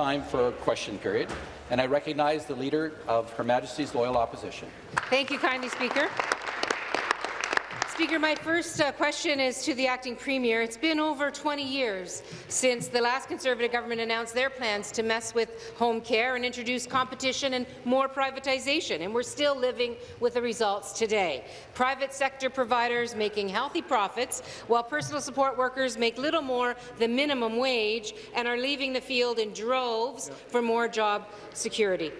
Time for question period, and I recognize the Leader of Her Majesty's Loyal Opposition. Thank you kindly, Speaker. Speaker, my first uh, question is to the acting premier. It's been over 20 years since the last Conservative government announced their plans to mess with home care and introduce competition and more privatization, and we're still living with the results today. Private sector providers making healthy profits, while personal support workers make little more than minimum wage and are leaving the field in droves for more job security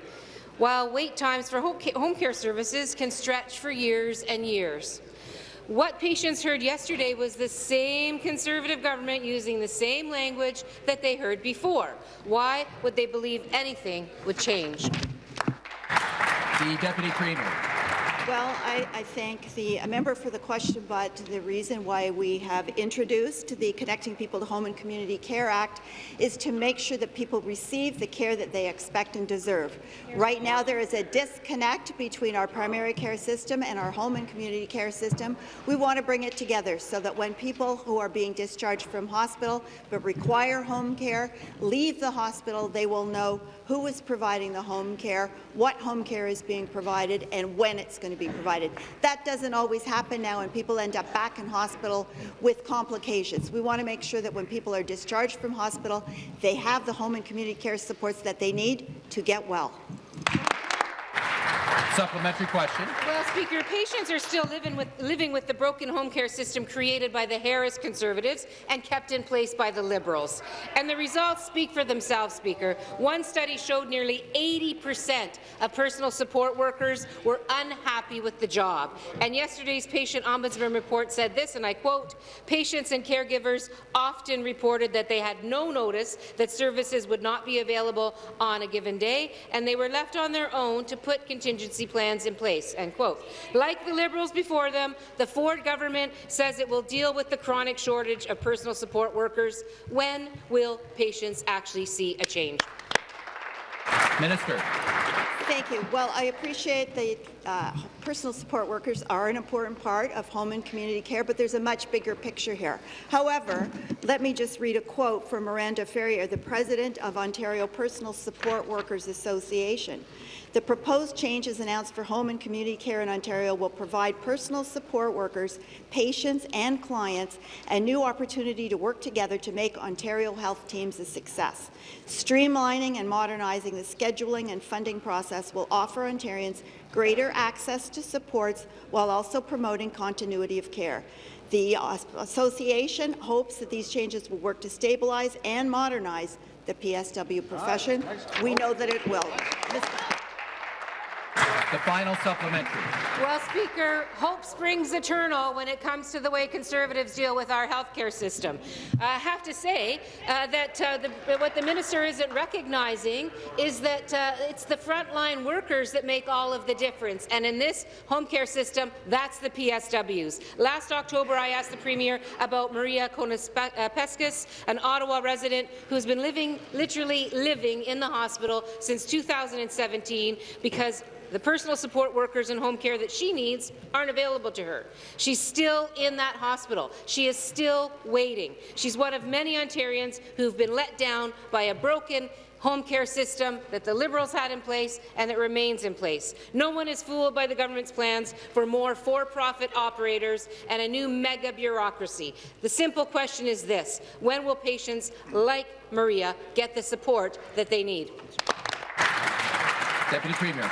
while wait times for home care services can stretch for years and years. What patients heard yesterday was the same Conservative government using the same language that they heard before. Why would they believe anything would change? The Deputy Premier. Well, I, I, thank the uh, member for the question, but the reason why we have introduced the Connecting People to Home and Community Care Act is to make sure that people receive the care that they expect and deserve. Right now, there is a disconnect between our primary care system and our home and community care system. We want to bring it together so that when people who are being discharged from hospital but require home care leave the hospital, they will know who is providing the home care, what home care is being provided, and when it's going to be provided. That doesn't always happen now, and people end up back in hospital with complications. We want to make sure that when people are discharged from hospital, they have the home and community care supports that they need to get well. Supplementary question. Well, Speaker, patients are still living with, living with the broken home care system created by the Harris Conservatives and kept in place by the Liberals. And the results speak for themselves, Speaker. One study showed nearly 80 percent of personal support workers were unhappy with the job. And yesterday's patient ombudsman report said this, and I quote, patients and caregivers often reported that they had no notice that services would not be available on a given day, and they were left on their own to put contingency plans in place. End quote. Like the Liberals before them, the Ford government says it will deal with the chronic shortage of personal support workers. When will patients actually see a change? Minister. Thank you. Well, I appreciate the uh, personal support workers are an important part of home and community care, but there's a much bigger picture here. However, let me just read a quote from Miranda Ferrier, the president of Ontario Personal Support Workers Association. The proposed changes announced for home and community care in Ontario will provide personal support workers, patients and clients a new opportunity to work together to make Ontario health teams a success. Streamlining and modernizing the scheduling and funding process will offer Ontarians greater access to supports while also promoting continuity of care. The association hopes that these changes will work to stabilize and modernize the PSW profession. We know that it will. The final supplementary. Well, Speaker, hope springs eternal when it comes to the way Conservatives deal with our health care system. I have to say uh, that uh, the, what the minister isn't recognizing is that uh, it's the frontline workers that make all of the difference. And in this home care system, that's the PSWs. Last October, I asked the Premier about Maria Konaspeskis, an Ottawa resident who's been living, literally living in the hospital since 2017 because the personal support workers and home care that she needs aren't available to her. She's still in that hospital. She is still waiting. She's one of many Ontarians who've been let down by a broken home care system that the Liberals had in place and that remains in place. No one is fooled by the government's plans for more for-profit operators and a new mega bureaucracy. The simple question is this, when will patients like Maria get the support that they need? Deputy Premier.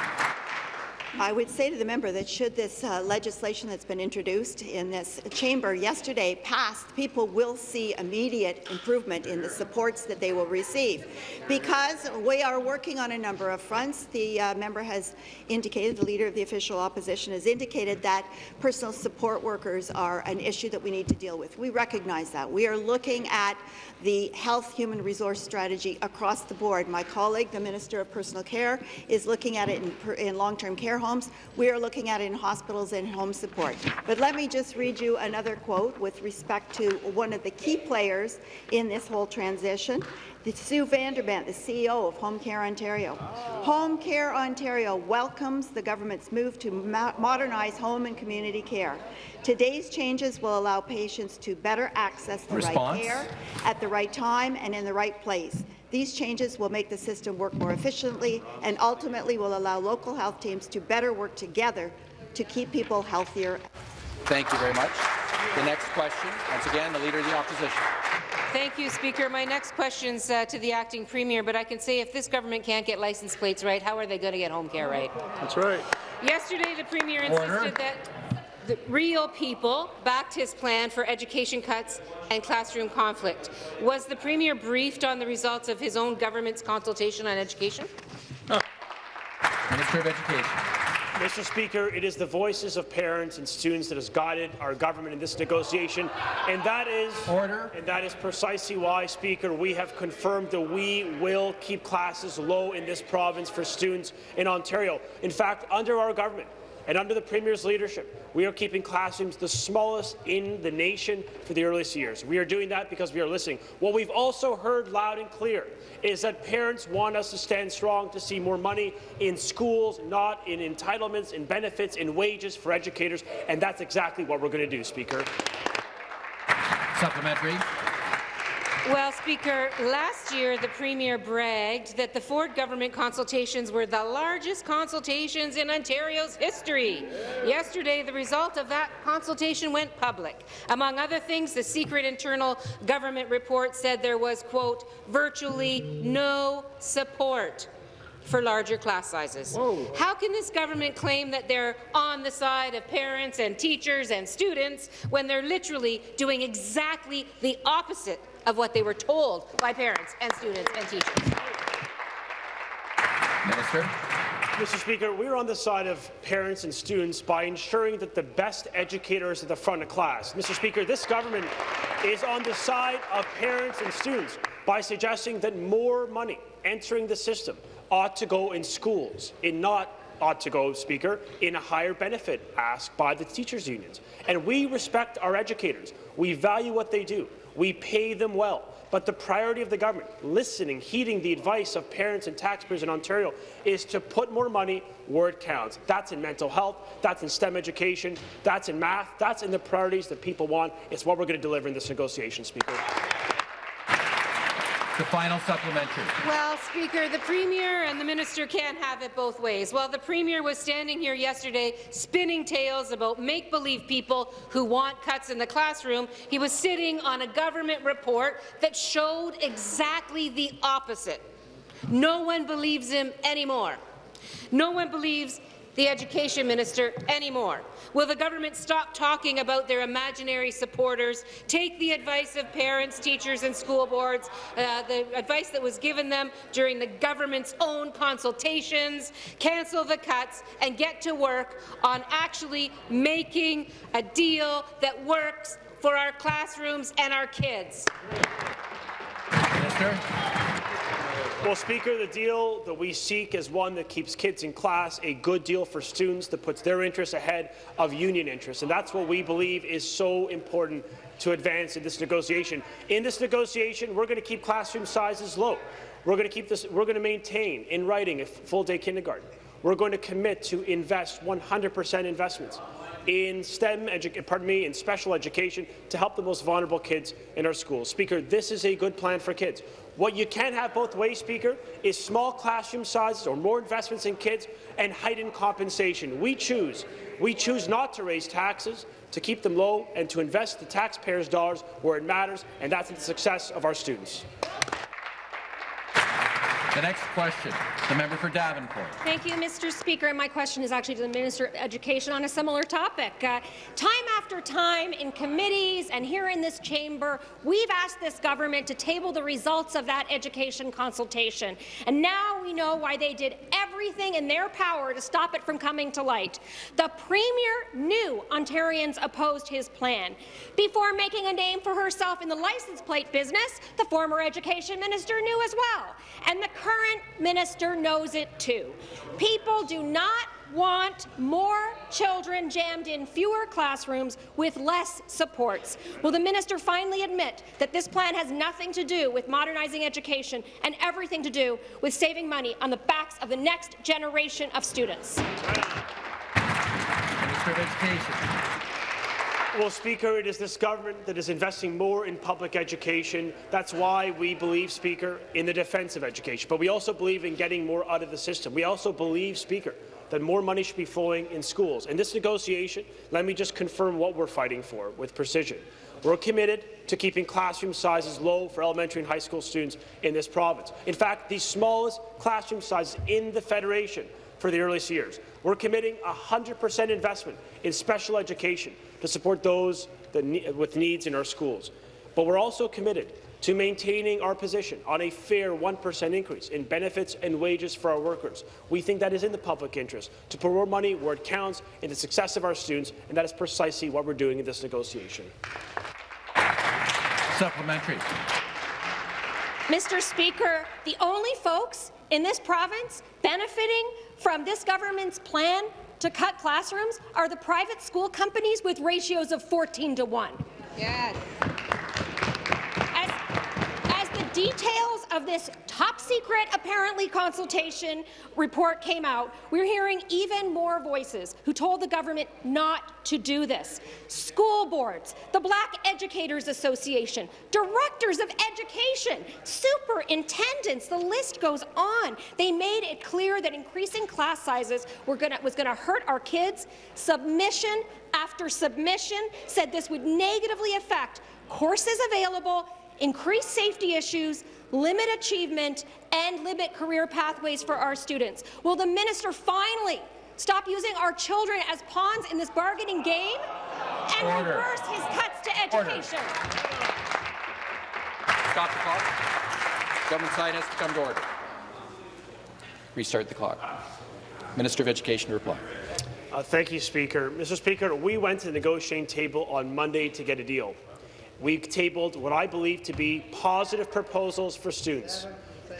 I would say to the member that should this uh, legislation that's been introduced in this chamber yesterday pass, people will see immediate improvement in the supports that they will receive. Because we are working on a number of fronts, the uh, member has indicated, the Leader of the Official Opposition has indicated that personal support workers are an issue that we need to deal with. We recognize that. We are looking at the health human resource strategy across the board. My colleague, the Minister of Personal Care, is looking at it in, in long-term care homes. We are looking at it in hospitals and home support. But let me just read you another quote with respect to one of the key players in this whole transition. Sue VanderBent, the CEO of Home Care Ontario. Oh. Home Care Ontario welcomes the government's move to mo modernize home and community care. Today's changes will allow patients to better access the Response? right care at the right time and in the right place. These changes will make the system work more efficiently and ultimately will allow local health teams to better work together to keep people healthier. Thank you very much. The next question, once again, the Leader of the Opposition. Thank you, Speaker. My next question's uh, to the acting premier, but I can say if this government can't get license plates right, how are they going to get home care right? That's right. Yesterday, the premier insisted Order. that the real people backed his plan for education cuts and classroom conflict. Was the premier briefed on the results of his own government's consultation on education? Minister of Education. Mr. Speaker, it is the voices of parents and students that has guided our government in this negotiation, and that is Order. and that is precisely why, Speaker, we have confirmed that we will keep classes low in this province for students in Ontario. In fact, under our government, and under the Premier's leadership, we are keeping classrooms the smallest in the nation for the earliest years. We are doing that because we are listening. What we've also heard loud and clear is that parents want us to stand strong to see more money in schools, not in entitlements, in benefits, in wages for educators, and that's exactly what we're going to do, Speaker. Supplementary. Well, Speaker, last year the Premier bragged that the Ford government consultations were the largest consultations in Ontario's history. Yesterday, the result of that consultation went public. Among other things, the secret internal government report said there was, quote, virtually no support for larger class sizes. How can this government claim that they're on the side of parents and teachers and students when they're literally doing exactly the opposite of what they were told by parents and students and teachers? Minister. Mr. Speaker, we're on the side of parents and students by ensuring that the best educators at the front of class. Mr. Speaker, this government is on the side of parents and students by suggesting that more money entering the system ought to go in schools, and not ought to go, Speaker, in a higher benefit asked by the teachers' unions. And we respect our educators. We value what they do. We pay them well. But the priority of the government, listening, heeding the advice of parents and taxpayers in Ontario, is to put more money where it counts. That's in mental health, that's in STEM education, that's in math, that's in the priorities that people want. It's what we're going to deliver in this negotiation, Speaker. The final supplementary. Well, Speaker, the Premier and the Minister can't have it both ways. While the Premier was standing here yesterday spinning tales about make-believe people who want cuts in the classroom, he was sitting on a government report that showed exactly the opposite. No one believes him anymore. No one believes the Education Minister anymore. Will the government stop talking about their imaginary supporters, take the advice of parents, teachers and school boards, uh, the advice that was given them during the government's own consultations, cancel the cuts and get to work on actually making a deal that works for our classrooms and our kids? Minister. Well, Speaker, the deal that we seek is one that keeps kids in class, a good deal for students that puts their interests ahead of union interests, and that's what we believe is so important to advance in this negotiation. In this negotiation, we're going to keep classroom sizes low. We're going to keep this. We're going to maintain in writing a full-day kindergarten. We're going to commit to invest 100% investments in STEM, pardon me, in special education to help the most vulnerable kids in our schools. Speaker, this is a good plan for kids. What you can't have both ways, Speaker, is small classroom sizes or more investments in kids and heightened compensation. We choose. We choose not to raise taxes, to keep them low, and to invest the taxpayers' dollars where it matters, and that's in the success of our students. The next question, the member for Davenport. Thank you, Mr. Speaker. And my question is actually to the Minister of Education on a similar topic. Uh, time after time in committees and here in this chamber, we've asked this government to table the results of that education consultation. And now we know why they did everything in their power to stop it from coming to light. The Premier knew Ontarians opposed his plan. Before making a name for herself in the license plate business, the former Education Minister knew as well. And the current minister knows it too. People do not want more children jammed in fewer classrooms with less supports. Will the minister finally admit that this plan has nothing to do with modernizing education and everything to do with saving money on the backs of the next generation of students? Minister of Education. Well, Speaker, it is this government that is investing more in public education. That's why we believe, Speaker, in the defence of education. But we also believe in getting more out of the system. We also believe, Speaker, that more money should be flowing in schools. In this negotiation, let me just confirm what we're fighting for with precision. We're committed to keeping classroom sizes low for elementary and high school students in this province. In fact, the smallest classroom sizes in the Federation for the earliest years. We're committing 100% investment in special education to support those that ne with needs in our schools. But we're also committed to maintaining our position on a fair 1% increase in benefits and wages for our workers. We think that is in the public interest, to put more money where it counts in the success of our students, and that is precisely what we're doing in this negotiation. Supplementary. Mr. Speaker, the only folks in this province benefiting from this government's plan to cut classrooms are the private school companies with ratios of 14 to 1. Yes. Details of this top-secret, apparently, consultation report came out, we're hearing even more voices who told the government not to do this. School boards, the Black Educators Association, directors of education, superintendents, the list goes on. They made it clear that increasing class sizes gonna, was going to hurt our kids. Submission after submission said this would negatively affect courses available, increase safety issues, limit achievement, and limit career pathways for our students. Will the minister finally stop using our children as pawns in this bargaining game and Order. reverse his cuts to Order. education? Stop the clock. Government side has to come to order. Restart the clock. Minister of Education to reply. Uh, thank you, Speaker. Mr. Speaker, we went to the negotiating table on Monday to get a deal. We tabled what I believe to be positive proposals for students,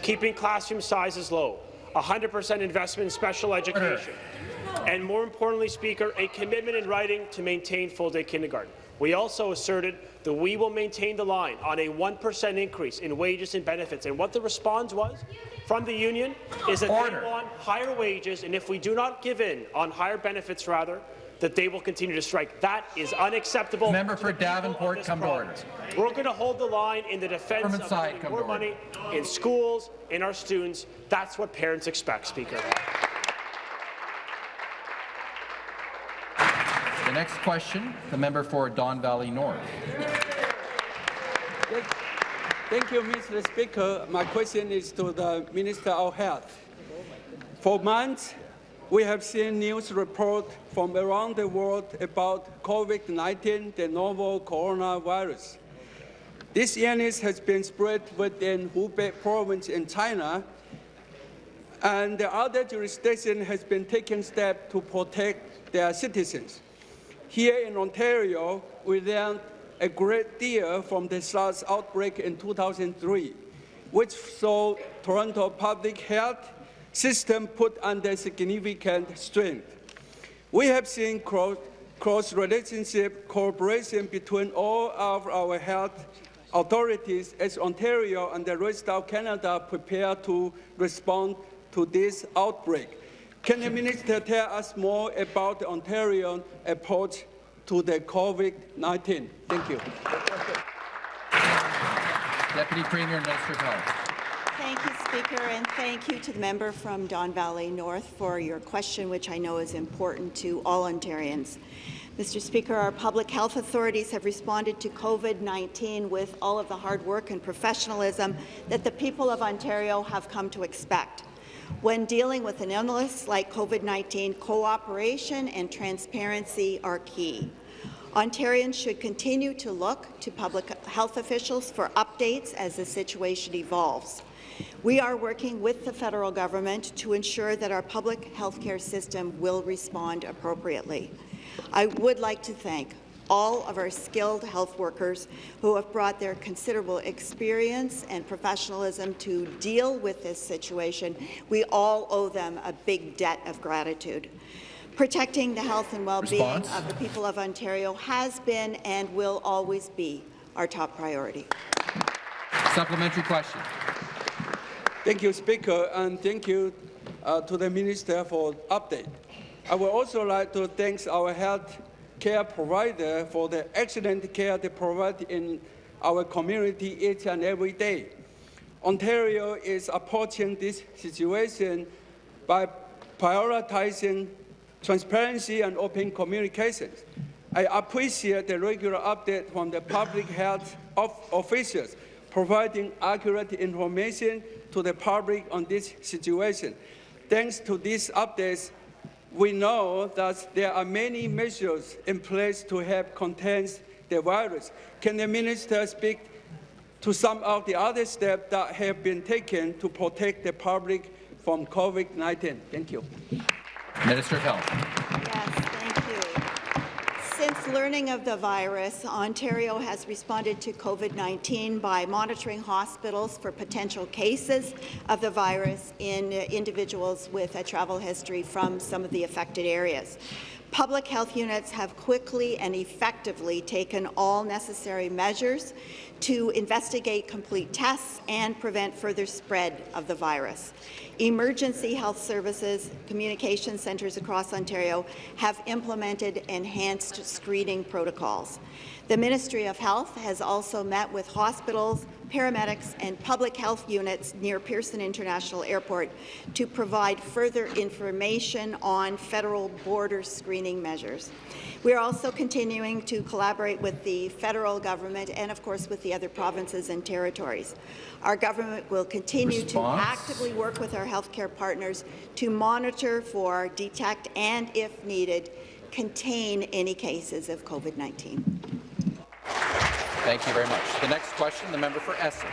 keeping classroom sizes low, 100% investment in special education, and more importantly, Speaker, a commitment in writing to maintain full-day kindergarten. We also asserted that we will maintain the line on a 1% increase in wages and benefits. And what the response was from the union is that Order. they want higher wages, and if we do not give in on higher benefits, rather, that they will continue to strike. That is unacceptable. Member for the people of Davenport, this come to order. We're going to hold the line in the defence Government of side, more money in schools, in our students. That's what parents expect, Speaker. The next question, the member for Don Valley North. Thank you, Mr. Speaker. My question is to the Minister of Health. For months, we have seen news reports from around the world about COVID-19, the novel coronavirus. This illness has been spread within Hubei province in China, and the other jurisdiction has been taking steps to protect their citizens. Here in Ontario, we learned a great deal from the SARS outbreak in 2003, which saw Toronto public health system put under significant strain. We have seen cross, cross relationship cooperation between all of our health authorities as Ontario and the rest of Canada prepare to respond to this outbreak. Can the minister tell us more about the Ontario approach to the COVID-19? Thank you. Deputy Premier Minister Health. Speaker, and thank you to the member from Don Valley North for your question, which I know is important to all Ontarians. Mr. Speaker, our public health authorities have responded to COVID-19 with all of the hard work and professionalism that the people of Ontario have come to expect. When dealing with an illness like COVID-19, cooperation and transparency are key. Ontarians should continue to look to public health officials for updates as the situation evolves. We are working with the federal government to ensure that our public health care system will respond appropriately. I would like to thank all of our skilled health workers who have brought their considerable experience and professionalism to deal with this situation. We all owe them a big debt of gratitude. Protecting the health and well-being of the people of Ontario has been and will always be our top priority. Supplementary question. Thank you, Speaker, and thank you uh, to the Minister for update. I would also like to thank our health care provider for the excellent care they provide in our community each and every day. Ontario is approaching this situation by prioritizing transparency and open communications. I appreciate the regular update from the public health of officials providing accurate information to the public on this situation. Thanks to these updates, we know that there are many measures in place to help contain the virus. Can the minister speak to some of the other steps that have been taken to protect the public from COVID-19? Thank you. Minister of Health. Yes, thank you. Since learning of the virus, Ontario has responded to COVID-19 by monitoring hospitals for potential cases of the virus in individuals with a travel history from some of the affected areas. Public health units have quickly and effectively taken all necessary measures to investigate complete tests and prevent further spread of the virus. Emergency health services communication centres across Ontario have implemented enhanced screening protocols. The Ministry of Health has also met with hospitals, paramedics and public health units near Pearson International Airport to provide further information on federal border screening measures. We are also continuing to collaborate with the federal government and, of course, with the other provinces and territories. Our government will continue Response? to actively work with our healthcare partners to monitor for, detect, and, if needed, contain any cases of COVID-19. Thank you very much. The next question, the member for Essex.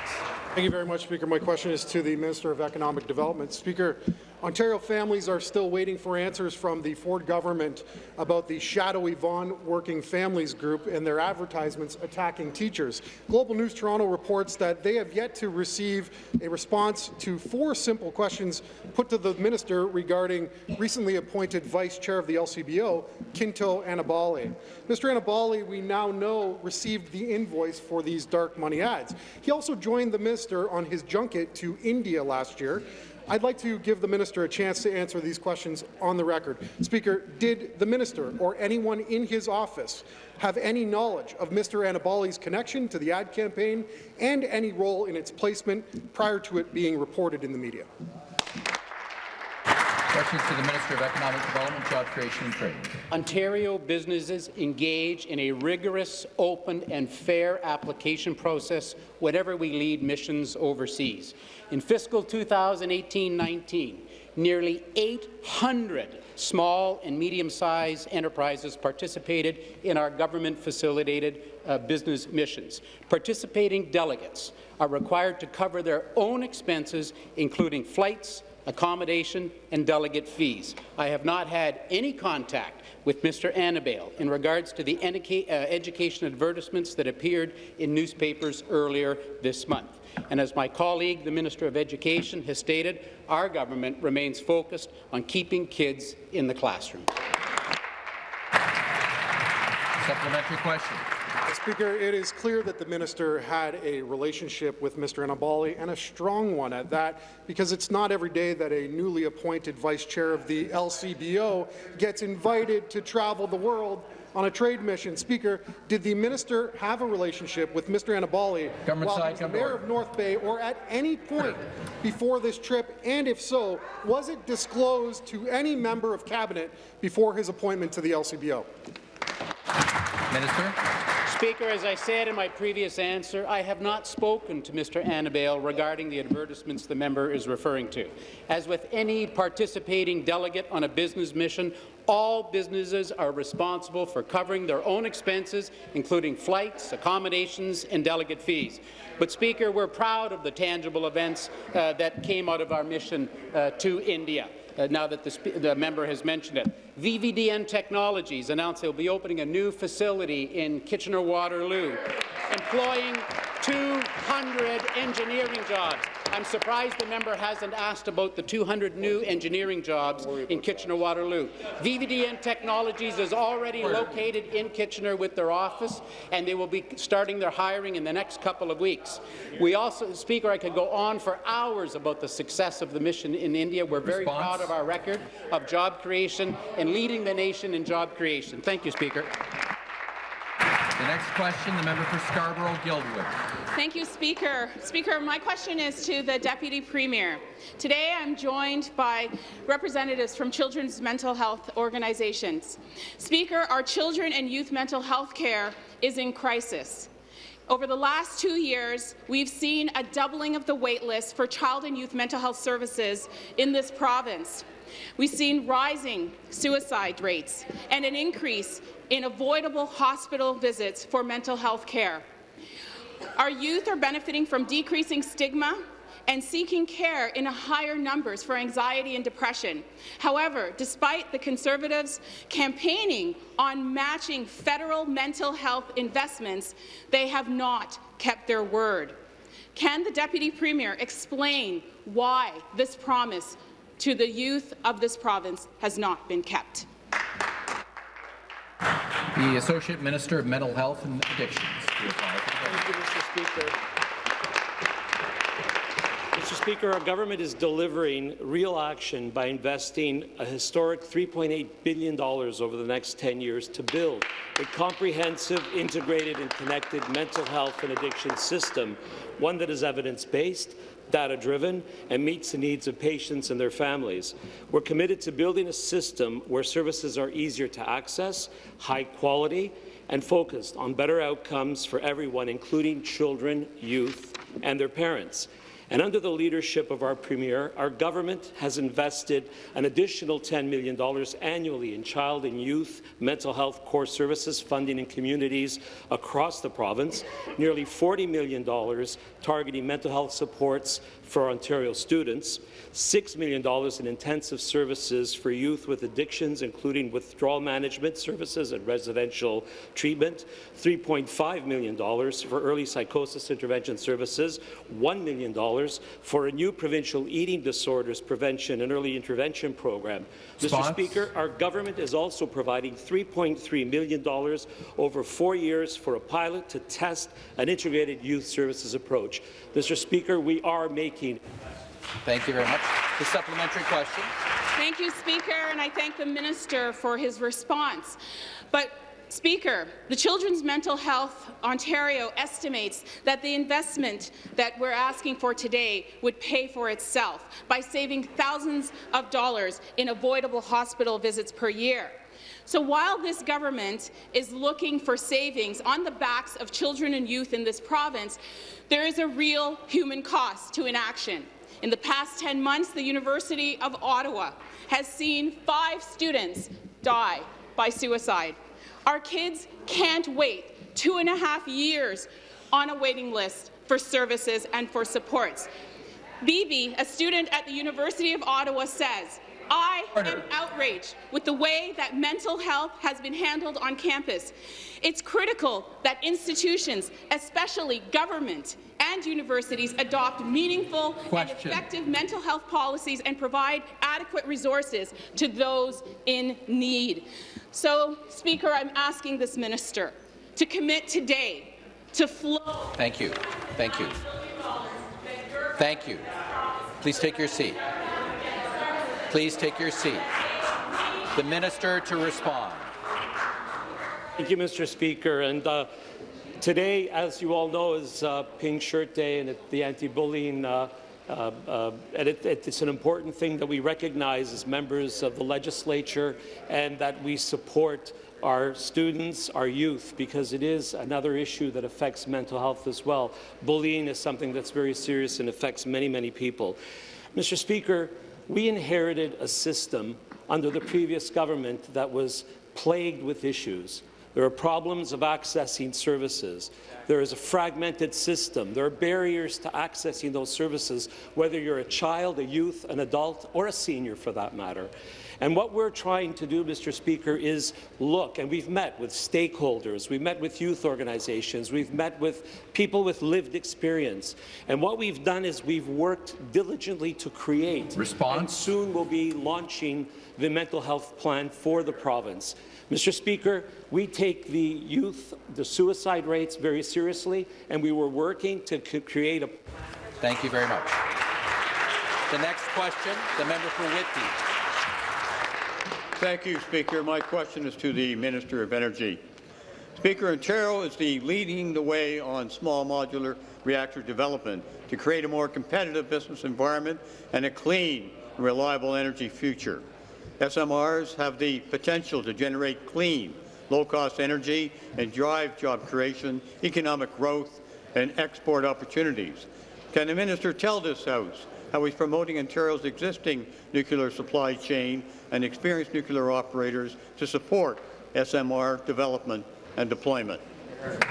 Thank you very much, Speaker. My question is to the Minister of Economic Development. Speaker, Ontario families are still waiting for answers from the Ford government about the shadowy Vaughan Working Families Group and their advertisements attacking teachers. Global News Toronto reports that they have yet to receive a response to four simple questions put to the minister regarding recently appointed Vice Chair of the LCBO, Quinto Annibale. Mr. Annibale, we now know, received the invoice for these dark money ads. He also joined the minister on his junket to India last year. I'd like to give the minister a chance to answer these questions on the record. Speaker, did the minister or anyone in his office have any knowledge of Mr. Annibale's connection to the ad campaign and any role in its placement prior to it being reported in the media? Questions to the Minister of Economic Development, Job Creation and Trade. Ontario businesses engage in a rigorous, open and fair application process whenever we lead missions overseas. In fiscal 2018-19, nearly 800 small and medium-sized enterprises participated in our government-facilitated uh, business missions. Participating delegates are required to cover their own expenses, including flights, accommodation and delegate fees. I have not had any contact with Mr. Annibale in regards to the uh, education advertisements that appeared in newspapers earlier this month. And as my colleague, the Minister of Education, has stated, our government remains focused on keeping kids in the classroom. Supplementary question. Speaker, it is clear that the minister had a relationship with Mr. Annibale, and a strong one at that, because it's not every day that a newly appointed vice chair of the LCBO gets invited to travel the world on a trade mission. Speaker, did the minister have a relationship with Mr. Annibale Government while side, he was the mayor order. of North Bay or at any point before this trip? And if so, was it disclosed to any member of cabinet before his appointment to the LCBO? Minister. Speaker, as I said in my previous answer, I have not spoken to Mr. Annibale regarding the advertisements the member is referring to. As with any participating delegate on a business mission, all businesses are responsible for covering their own expenses, including flights, accommodations, and delegate fees. But, Speaker, we're proud of the tangible events uh, that came out of our mission uh, to India. Uh, now that the, the member has mentioned it. VVDN Technologies announced they'll be opening a new facility in Kitchener-Waterloo, employing 200 engineering jobs. I'm surprised the member hasn't asked about the 200 new engineering jobs in Kitchener-Waterloo. VVDN Technologies is already located in Kitchener with their office, and they will be starting their hiring in the next couple of weeks. We also, Speaker, I could go on for hours about the success of the mission in India. We're very Response? proud of our record of job creation and leading the nation in job creation. Thank you, Speaker. The next question, the member for Scarborough-Guildwood. Thank you, Speaker. Speaker, my question is to the Deputy Premier. Today I'm joined by representatives from children's mental health organizations. Speaker, our children and youth mental health care is in crisis. Over the last two years, we've seen a doubling of the waitlist for child and youth mental health services in this province. We've seen rising suicide rates and an increase in avoidable hospital visits for mental health care. Our youth are benefiting from decreasing stigma and seeking care in higher numbers for anxiety and depression. However, despite the Conservatives campaigning on matching federal mental health investments, they have not kept their word. Can the Deputy Premier explain why this promise to the youth of this province has not been kept? The Associate Minister of Mental Health and Addictions. Thank you, Mr. Speaker. Mr. Speaker, our government is delivering real action by investing a historic $3.8 billion over the next 10 years to build a comprehensive, integrated and connected mental health and addiction system, one that is evidence-based, data-driven, and meets the needs of patients and their families. We're committed to building a system where services are easier to access, high quality, and focused on better outcomes for everyone, including children, youth, and their parents. And under the leadership of our Premier, our government has invested an additional $10 million annually in child and youth mental health core services funding in communities across the province, nearly $40 million targeting mental health supports for Ontario students, $6 million in intensive services for youth with addictions, including withdrawal management services and residential treatment, $3.5 million for early psychosis intervention services, $1 million for a new provincial eating disorders prevention and early intervention program. Response? Mr. Speaker, our government is also providing $3.3 million over four years for a pilot to test an integrated youth services approach. Mr. Speaker, we are making Thank you very much. The supplementary question. Thank you, Speaker, and I thank the minister for his response. But Speaker, the Children's Mental Health Ontario estimates that the investment that we're asking for today would pay for itself by saving thousands of dollars in avoidable hospital visits per year. So while this government is looking for savings on the backs of children and youth in this province, there is a real human cost to inaction. In the past 10 months, the University of Ottawa has seen five students die by suicide. Our kids can't wait two and a half years on a waiting list for services and for supports. Bibi, a student at the University of Ottawa, says, I am outraged with the way that mental health has been handled on campus. It's critical that institutions, especially government and universities, adopt meaningful Question. and effective mental health policies and provide adequate resources to those in need. So, Speaker, I'm asking this minister to commit today to flow Thank you. Thank you. Thank you. Please take your seat. Please take your seat. The minister to respond. Thank you, Mr. Speaker. And uh, today, as you all know, is uh, Pink Shirt Day and the anti-bullying. Uh, uh, uh, and it, it, it's an important thing that we recognize as members of the legislature and that we support our students, our youth, because it is another issue that affects mental health as well. Bullying is something that's very serious and affects many, many people. Mr. Speaker, we inherited a system under the previous government that was plagued with issues. There are problems of accessing services. There is a fragmented system. There are barriers to accessing those services, whether you're a child, a youth, an adult, or a senior for that matter. And what we're trying to do, Mr. Speaker, is look, and we've met with stakeholders, we've met with youth organizations, we've met with people with lived experience. And what we've done is we've worked diligently to create, Response? and soon we'll be launching the mental health plan for the province. Mr. Speaker, we take the youth, the suicide rates very seriously, and we were working to create a Thank you very much. The next question, the member for Whitby. Thank you, Speaker. My question is to the Minister of Energy. Speaker, Ontario is the leading the way on small modular reactor development to create a more competitive business environment and a clean, reliable energy future. SMRs have the potential to generate clean, low-cost energy and drive job creation, economic growth and export opportunities. Can the minister tell this House how he's promoting Ontario's existing nuclear supply chain and experienced nuclear operators to support SMR development and deployment.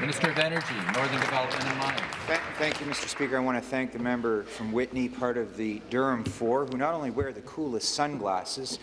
Minister of Energy, Northern Development and Mines. Thank, thank, you, Mr. Speaker. I want to thank the member from Whitney, part of the Durham Four, who not only wear the coolest sunglasses,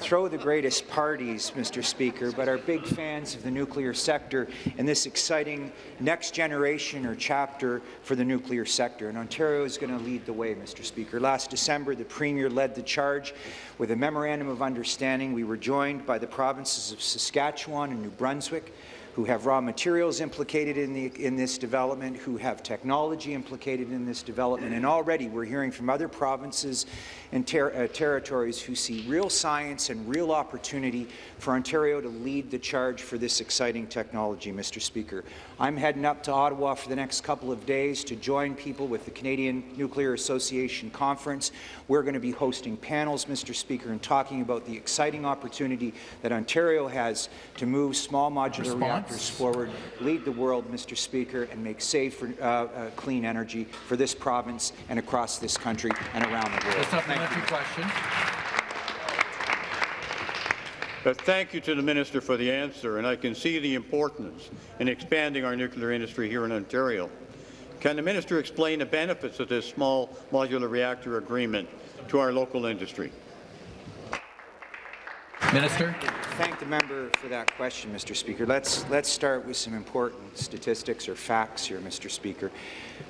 throw the greatest parties, Mr. Speaker, but are big fans of the nuclear sector and this exciting next generation or chapter for the nuclear sector. And Ontario is going to lead the way, Mr. Speaker. Last December, the Premier led the charge with a memorandum of understanding. We were joined by the provinces of Saskatchewan and New Brunswick, who have raw materials implicated in, the, in this development, who have technology implicated in this development, and already we're hearing from other provinces and ter uh, territories who see real science and real opportunity for Ontario to lead the charge for this exciting technology, Mr. Speaker. I'm heading up to Ottawa for the next couple of days to join people with the Canadian Nuclear Association Conference. We're going to be hosting panels, Mr. Speaker, and talking about the exciting opportunity that Ontario has to move small modular Response? reactors forward, lead the world, Mr. Speaker, and make safe, for, uh, uh, clean energy for this province and across this country and around the world. The supplementary question. But thank you to the Minister for the answer, and I can see the importance in expanding our nuclear industry here in Ontario. Can the Minister explain the benefits of this small modular reactor agreement to our local industry? Minister. Thank the member for that question, Mr. Speaker. Let's let's start with some important statistics or facts here, Mr. Speaker.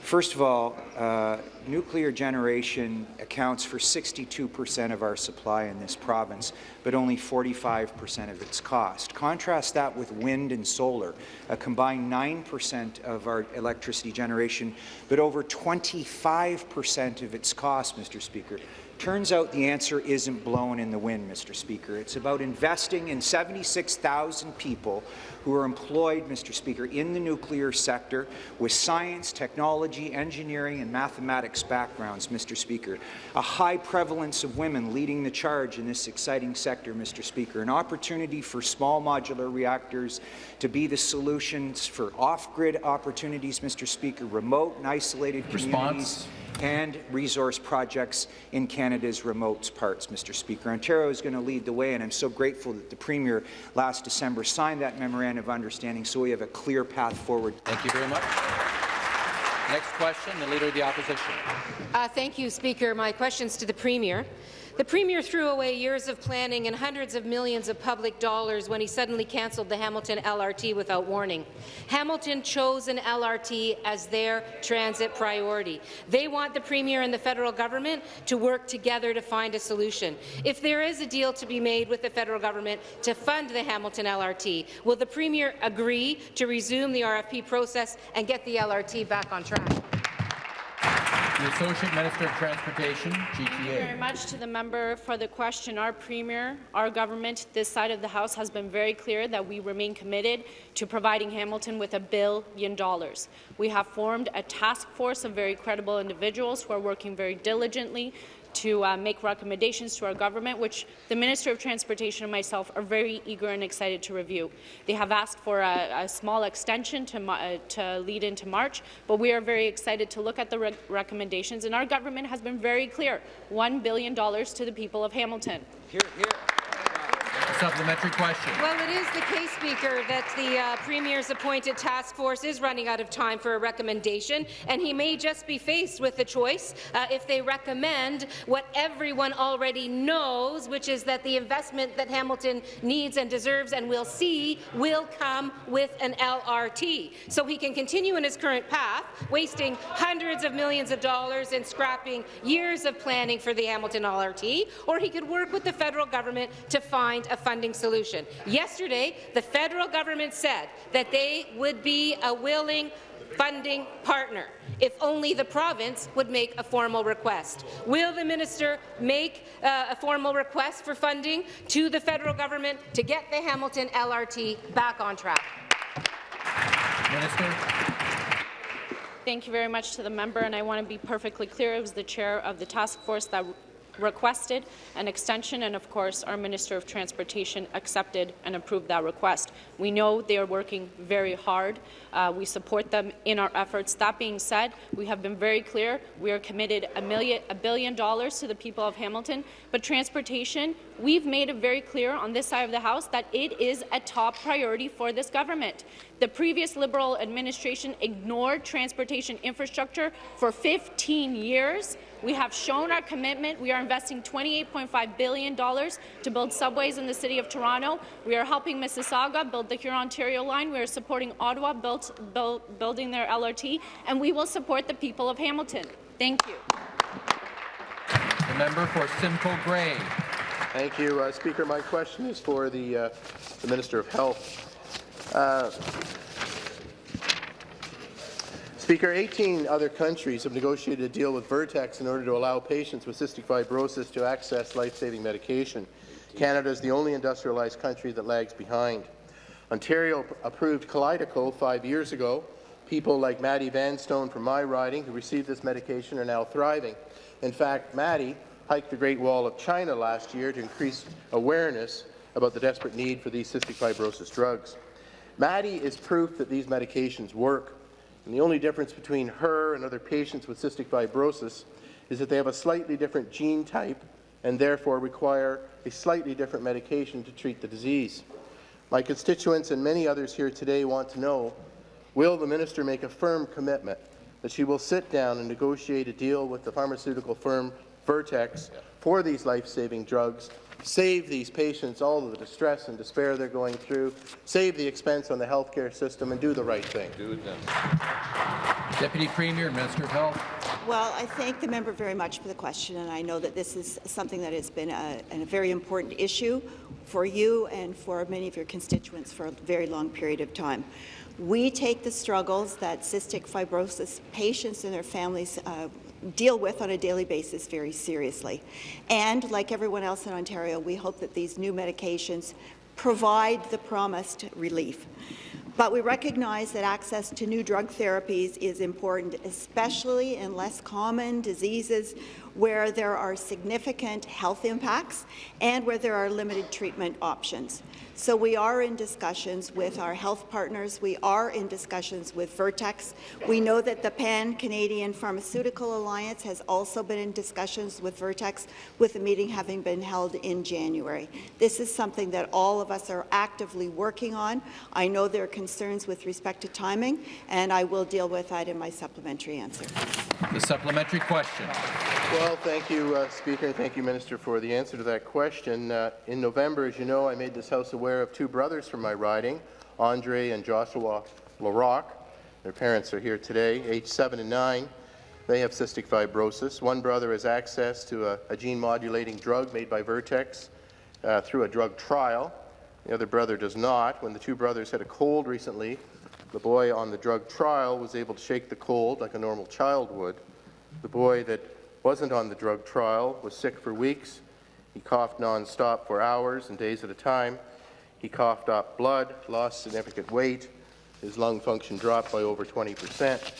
First of all, uh, nuclear generation accounts for 62% of our supply in this province, but only 45% of its cost. Contrast that with wind and solar, a combined 9% of our electricity generation, but over 25% of its cost, Mr. Speaker. Turns out the answer isn't blown in the wind, Mr. Speaker. It's about investing in 76,000 people who are employed, Mr. Speaker, in the nuclear sector with science, technology, engineering, and mathematics backgrounds, Mr. Speaker. A high prevalence of women leading the charge in this exciting sector, Mr. Speaker. An opportunity for small modular reactors to be the solutions for off-grid opportunities, Mr. Speaker, remote and isolated communities. Response and resource projects in Canada's remote parts, Mr. Speaker. Ontario is going to lead the way, and I'm so grateful that the Premier last December signed that memorandum of understanding so we have a clear path forward. Thank you very much. Next question, the Leader of the Opposition. Uh, thank you, Speaker. My question's to the Premier. The Premier threw away years of planning and hundreds of millions of public dollars when he suddenly cancelled the Hamilton LRT without warning. Hamilton chose an LRT as their transit priority. They want the Premier and the federal government to work together to find a solution. If there is a deal to be made with the federal government to fund the Hamilton LRT, will the Premier agree to resume the RFP process and get the LRT back on track? The Associate Minister of Transportation, GTA. Thank you very much to the member for the question. Our Premier, our government, this side of the House has been very clear that we remain committed to providing Hamilton with a billion dollars. We have formed a task force of very credible individuals who are working very diligently to uh, make recommendations to our government, which the Minister of Transportation and myself are very eager and excited to review. They have asked for a, a small extension to, uh, to, lead into March, but we are very excited to look at the re recommendations, and our government has been very clear, $1 billion to the people of Hamilton. Here, here. Supplementary question. Well, it is the case, Speaker, that the uh, Premier's appointed task force is running out of time for a recommendation, and he may just be faced with the choice uh, if they recommend what everyone already knows, which is that the investment that Hamilton needs and deserves and will see will come with an LRT. So he can continue in his current path, wasting hundreds of millions of dollars and scrapping years of planning for the Hamilton LRT, or he could work with the federal government to find a funding solution. Yesterday, the federal government said that they would be a willing funding partner if only the province would make a formal request. Will the minister make uh, a formal request for funding to the federal government to get the Hamilton LRT back on track? Minister. Thank you very much to the member, and I want to be perfectly clear. It was the chair of the task force that requested an extension, and of course our Minister of Transportation accepted and approved that request. We know they are working very hard. Uh, we support them in our efforts. That being said, we have been very clear. We are committed a, million, a billion dollars to the people of Hamilton, but transportation, we've made it very clear on this side of the House that it is a top priority for this government. The previous Liberal administration ignored transportation infrastructure for 15 years. We have shown our commitment. We are investing $28.5 billion to build subways in the City of Toronto. We are helping Mississauga build the Hurontario line. We are supporting Ottawa built, build, building their LRT, and we will support the people of Hamilton. Thank you. The member for Simcoe Grey. Thank you, uh, Speaker. My question is for the, uh, the Minister of Health. Uh, Speaker, 18 other countries have negotiated a deal with Vertex in order to allow patients with cystic fibrosis to access life-saving medication. Canada is the only industrialized country that lags behind. Ontario approved Kalydeco five years ago. People like Maddie Vanstone from my riding who received this medication are now thriving. In fact, Maddie hiked the Great Wall of China last year to increase awareness about the desperate need for these cystic fibrosis drugs. Maddie is proof that these medications work. And the only difference between her and other patients with cystic fibrosis is that they have a slightly different gene type and therefore require a slightly different medication to treat the disease. My constituents and many others here today want to know, will the minister make a firm commitment that she will sit down and negotiate a deal with the pharmaceutical firm Vertex for these life-saving drugs save these patients all of the distress and despair they're going through, save the expense on the healthcare system, and do the right thing. Do them. Deputy Premier, Minister of Health. Well, I thank the member very much for the question, and I know that this is something that has been a, a very important issue for you and for many of your constituents for a very long period of time. We take the struggles that cystic fibrosis patients and their families uh, deal with on a daily basis very seriously. And like everyone else in Ontario, we hope that these new medications provide the promised relief. But we recognize that access to new drug therapies is important, especially in less common diseases where there are significant health impacts and where there are limited treatment options. So we are in discussions with our health partners. We are in discussions with Vertex. We know that the Pan-Canadian Pharmaceutical Alliance has also been in discussions with Vertex, with a meeting having been held in January. This is something that all of us are actively working on. I know there are concerns with respect to timing, and I will deal with that in my supplementary answer. The supplementary question. Well, thank you, uh, Speaker, thank you, Minister, for the answer to that question. Uh, in November, as you know, I made this House aware of two brothers from my riding, Andre and Joshua LaRocque. Their parents are here today, age 7 and 9. They have cystic fibrosis. One brother has access to a, a gene-modulating drug made by Vertex uh, through a drug trial. The other brother does not. When the two brothers had a cold recently, the boy on the drug trial was able to shake the cold like a normal child would. The boy that wasn't on the drug trial was sick for weeks. He coughed nonstop for hours and days at a time. He coughed up blood, lost significant weight. His lung function dropped by over 20 percent.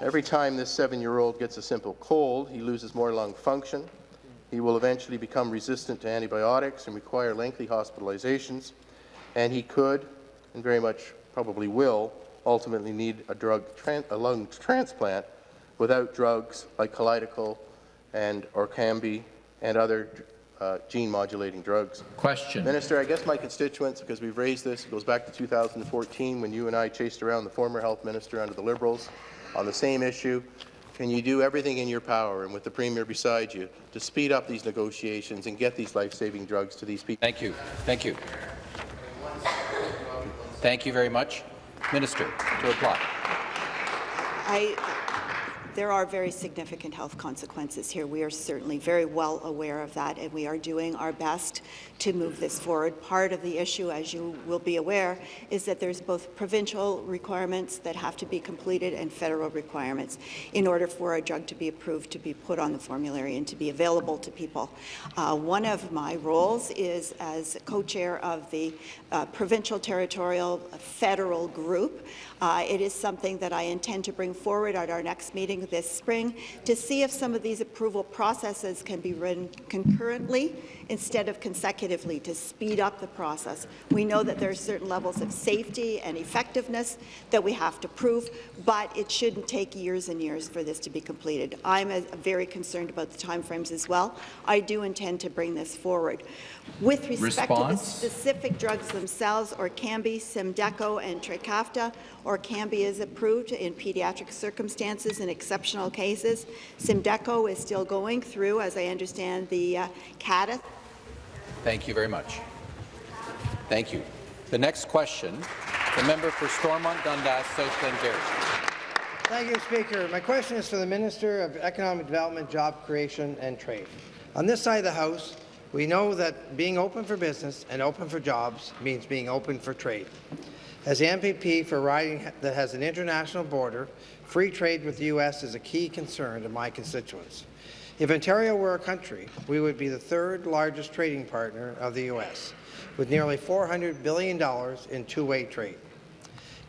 Every time this seven-year-old gets a simple cold, he loses more lung function. He will eventually become resistant to antibiotics and require lengthy hospitalizations. And he could, and very much probably will, ultimately need a, drug a lung transplant without drugs like Kalydeco and Orkambi and other uh, gene-modulating drugs. Question. Minister, I guess my constituents, because we've raised this, it goes back to 2014 when you and I chased around the former health minister under the Liberals on the same issue. Can you do everything in your power and with the Premier beside you to speed up these negotiations and get these life-saving drugs to these people? Thank you. Thank you. Thank you very much. Minister, to reply. I, there are very significant health consequences here. We are certainly very well aware of that, and we are doing our best to move this forward. Part of the issue, as you will be aware, is that there's both provincial requirements that have to be completed and federal requirements in order for a drug to be approved, to be put on the formulary, and to be available to people. Uh, one of my roles is as co-chair of the uh, provincial, territorial, federal group. Uh, it is something that I intend to bring forward at our next meeting this spring to see if some of these approval processes can be run concurrently instead of consecutively to speed up the process. We know that there are certain levels of safety and effectiveness that we have to prove, but it shouldn't take years and years for this to be completed. I'm a, very concerned about the timeframes as well. I do intend to bring this forward. With respect Response? to the specific drugs themselves, Orkambi, Symdeko, and Trikafta, Orkambi is approved in pediatric circumstances in exceptional cases. Symdeko is still going through, as I understand, the uh, CADA. Thank you very much. Thank you. The next question, the member for Stormont Dundas, South Glengarry. Thank you, Speaker. My question is for the Minister of Economic Development, Job Creation and Trade. On this side of the House, we know that being open for business and open for jobs means being open for trade. As the MPP for a riding that has an international border, free trade with the U.S. is a key concern to my constituents. If Ontario were a country, we would be the third largest trading partner of the U.S., with nearly $400 billion in two-way trade.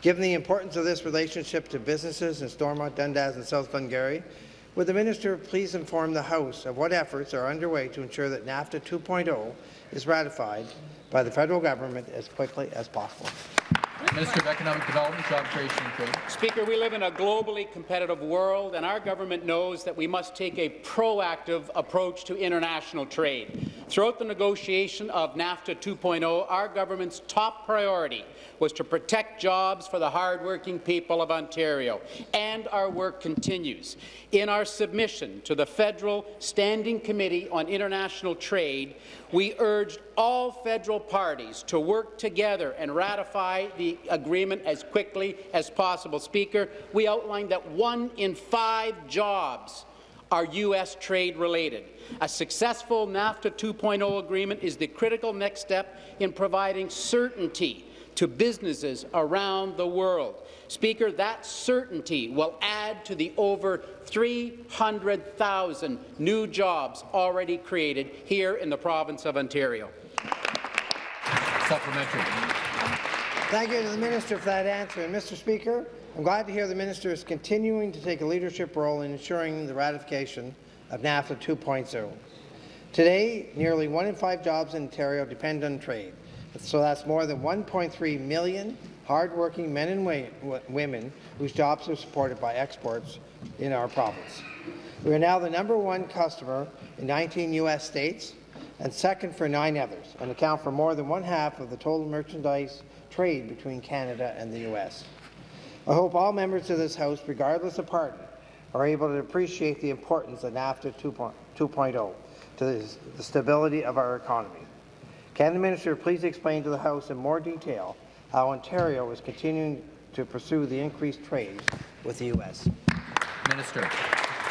Given the importance of this relationship to businesses in Stormont, Dundas and South Glengarry, would the minister please inform the House of what efforts are underway to ensure that NAFTA 2.0 is ratified by the federal government as quickly as possible? Minister of Economic Development, Job Creation and Trade. Speaker, we live in a globally competitive world, and our government knows that we must take a proactive approach to international trade. Throughout the negotiation of NAFTA 2.0, our government's top priority was to protect jobs for the hardworking people of Ontario, and our work continues. In our submission to the Federal Standing Committee on International Trade, we urged all federal parties to work together and ratify the agreement as quickly as possible. Speaker, we outlined that one in five jobs are U.S. trade related. A successful NAFTA 2.0 agreement is the critical next step in providing certainty to businesses around the world. Speaker, that certainty will add to the over 300,000 new jobs already created here in the province of Ontario. Supplementary. Thank you to the minister for that answer. And Mr. Speaker, I'm glad to hear the minister is continuing to take a leadership role in ensuring the ratification of NAFTA 2.0. Today, nearly one in five jobs in Ontario depend on trade. So that's more than 1.3 million hardworking men and women whose jobs are supported by exports in our province. We are now the number one customer in 19 U.S. states and second for nine others, and account for more than one half of the total merchandise trade between Canada and the U.S. I hope all members of this House, regardless of party, are able to appreciate the importance of NAFTA 2.0 to the stability of our economy. Can the minister please explain to the House in more detail how Ontario is continuing to pursue the increased trade with the U.S.? Minister.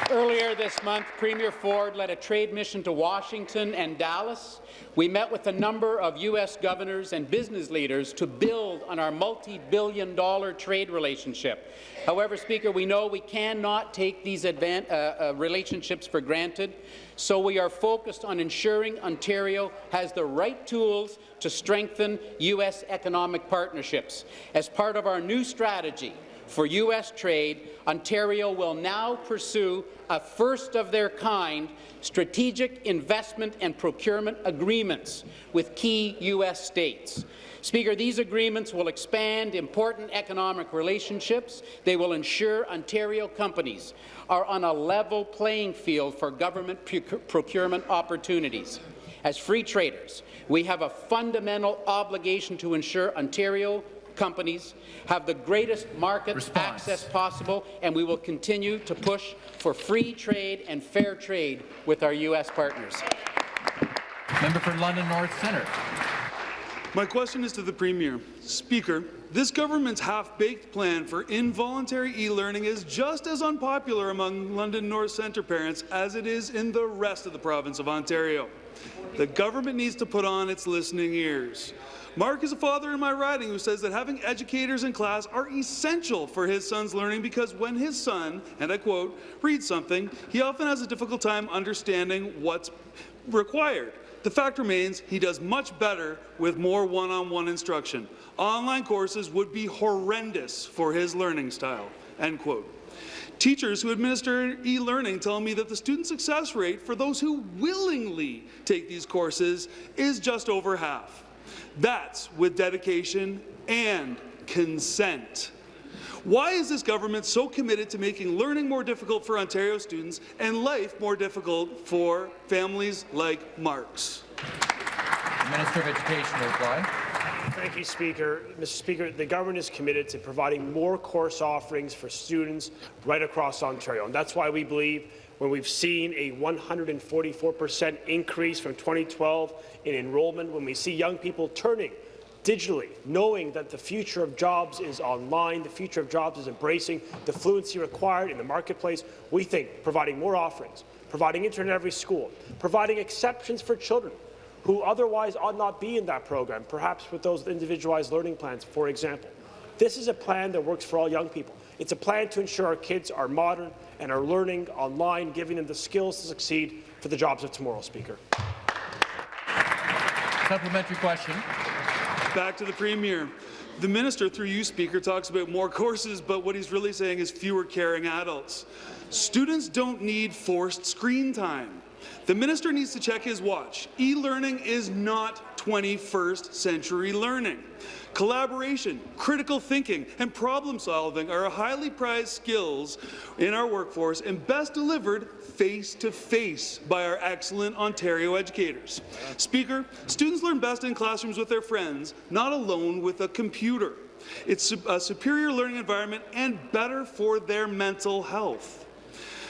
Earlier this month, Premier Ford led a trade mission to Washington and Dallas. We met with a number of U.S. governors and business leaders to build on our multi-billion dollar trade relationship. However, Speaker, we know we cannot take these uh, uh, relationships for granted, so we are focused on ensuring Ontario has the right tools to strengthen U.S. economic partnerships. As part of our new strategy, for U.S. trade, Ontario will now pursue a first-of-their-kind strategic investment and procurement agreements with key U.S. states. Speaker, these agreements will expand important economic relationships. They will ensure Ontario companies are on a level playing field for government procurement opportunities. As free traders, we have a fundamental obligation to ensure Ontario companies have the greatest market Response. access possible, and we will continue to push for free trade and fair trade with our U.S. partners. Member for London North Centre. My question is to the Premier. Speaker, this government's half-baked plan for involuntary e-learning is just as unpopular among London North Centre parents as it is in the rest of the province of Ontario. The government needs to put on its listening ears. Mark is a father in my riding who says that having educators in class are essential for his son's learning because when his son, and I quote, reads something, he often has a difficult time understanding what's required. The fact remains he does much better with more one-on-one -on -one instruction. Online courses would be horrendous for his learning style. End quote. Teachers who administer e-learning tell me that the student success rate for those who willingly take these courses is just over half. That's with dedication and consent. Why is this government so committed to making learning more difficult for Ontario students and life more difficult for families like Mark's? The Minister of Education will reply. Thank you, Speaker. Mr. Speaker, the government is committed to providing more course offerings for students right across Ontario, and that's why we believe when we've seen a 144% increase from 2012 in enrollment, when we see young people turning digitally, knowing that the future of jobs is online, the future of jobs is embracing the fluency required in the marketplace, we think providing more offerings, providing internet in every school, providing exceptions for children who otherwise ought not be in that program, perhaps with those individualized learning plans, for example. This is a plan that works for all young people. It's a plan to ensure our kids are modern and are learning online, giving them the skills to succeed for the jobs of tomorrow, Speaker. Supplementary question. Back to the Premier. The minister, through you, Speaker, talks about more courses, but what he's really saying is fewer caring adults. Students don't need forced screen time. The minister needs to check his watch. E-learning is not 21st century learning. Collaboration, critical thinking, and problem solving are highly prized skills in our workforce and best delivered face-to-face -face by our excellent Ontario educators. Speaker, students learn best in classrooms with their friends, not alone with a computer. It's a superior learning environment and better for their mental health.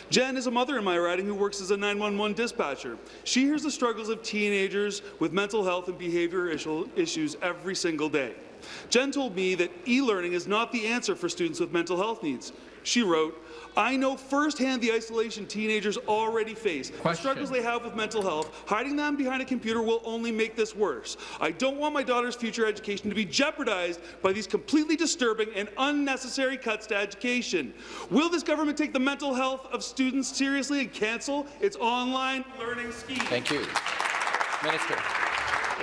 Jen is a mother in my riding who works as a 911 dispatcher. She hears the struggles of teenagers with mental health and behavior issues every single day. Jen told me that e-learning is not the answer for students with mental health needs. She wrote, I know firsthand the isolation teenagers already face, Question. the struggles they have with mental health. Hiding them behind a computer will only make this worse. I don't want my daughter's future education to be jeopardized by these completely disturbing and unnecessary cuts to education. Will this government take the mental health of students seriously and cancel its online learning scheme? Thank you. Minister.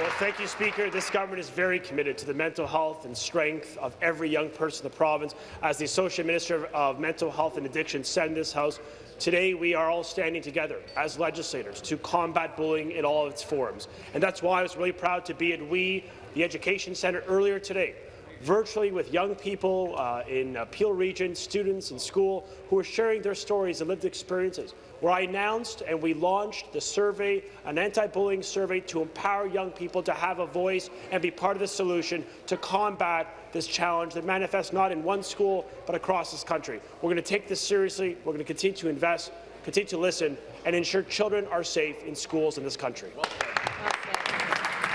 Well, thank you, Speaker. This government is very committed to the mental health and strength of every young person in the province. As the Associate Minister of Mental Health and Addiction said in this House, today we are all standing together as legislators to combat bullying in all of its forms. And that's why I was really proud to be at WE, the Education Centre, earlier today, virtually with young people uh, in uh, Peel Region, students in school, who are sharing their stories and lived experiences where I announced and we launched the survey, an anti-bullying survey to empower young people to have a voice and be part of the solution to combat this challenge that manifests not in one school but across this country. We're going to take this seriously. We're going to continue to invest, continue to listen, and ensure children are safe in schools in this country.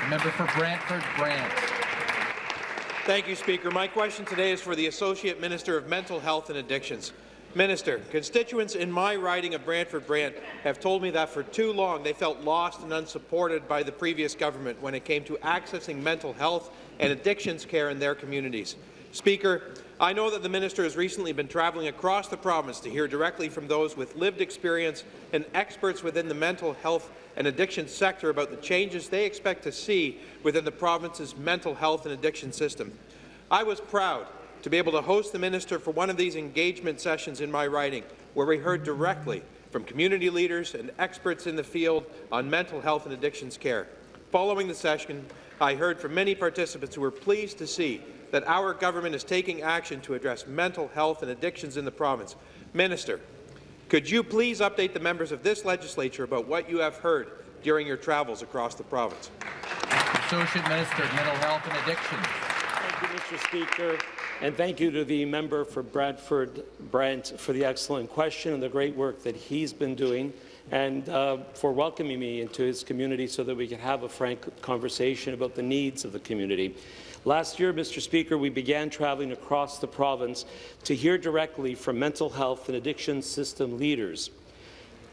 The member for Brantford Brant. Thank you, Speaker. My question today is for the Associate Minister of Mental Health and Addictions. Minister, constituents in my riding of Brantford Brant have told me that for too long they felt lost and unsupported by the previous government when it came to accessing mental health and addictions care in their communities. Speaker, I know that the minister has recently been travelling across the province to hear directly from those with lived experience and experts within the mental health and addiction sector about the changes they expect to see within the province's mental health and addiction system. I was proud to be able to host the minister for one of these engagement sessions in my riding, where we heard directly from community leaders and experts in the field on mental health and addictions care. Following the session, I heard from many participants who were pleased to see that our government is taking action to address mental health and addictions in the province. Minister, could you please update the members of this legislature about what you have heard during your travels across the province? Associate Minister of Mental Health and Addictions. Mr. Speaker. And thank you to the member for Brantford Brant for the excellent question and the great work that he's been doing and uh, for welcoming me into his community so that we can have a frank conversation about the needs of the community. Last year, Mr. Speaker, we began traveling across the province to hear directly from mental health and addiction system leaders,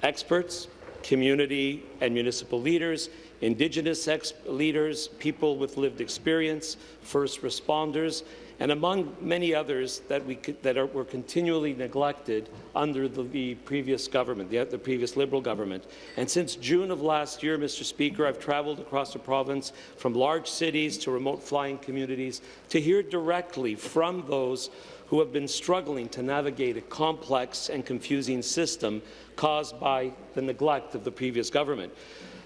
experts, community and municipal leaders, Indigenous leaders, people with lived experience, first responders, and among many others that, we, that are, were continually neglected under the, the previous government, the, the, previous Liberal government. And since June of last year, Mr. Speaker, I've travelled across the province from large cities to remote fly-in communities to hear directly from those who have been struggling to navigate a complex and confusing system caused by the neglect of the previous government.